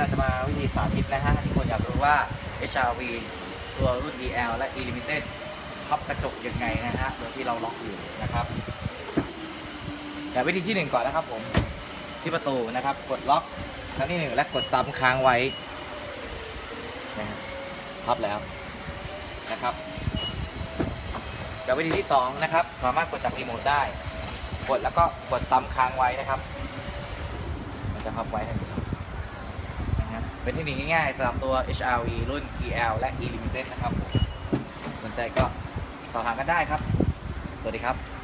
เราจะมาวิธีสาธิตนะฮะที่คนอยากรู้ว่า HRV ตัวรุ่น EL และ E Limited พับกระจกยังไงนะฮะโดยที่เราล็อกอยู่นะครับแต่วิธีที่หนึ่งก่อนนะครับผมที่ประตูนะครับ กดล็อกครั้งที่หนึ่งและกดซ้ำค้างไว้นะฮะพับแล้วนะครับกับวิธีที่สองนะครับ สามารถกดจากรีโมทได้ กดแล้วก็กดซ้ำค้างไว้นะครับ มันจะพับไว้ทันที เป็นเทคนิคง่ายๆสำหรับตัว HRV รุ่น EL และ E Limited นะครับ สนใจก็สอบถามกันได้ครับ สวัสดีครับ